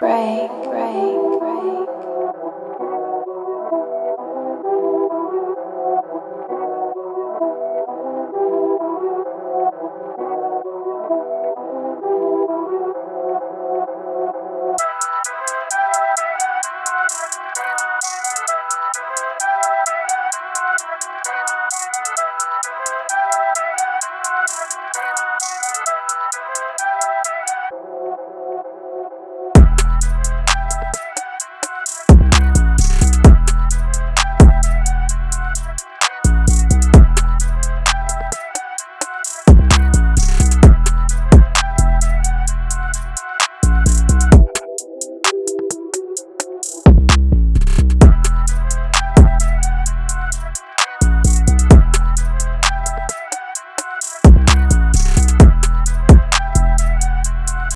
break, break.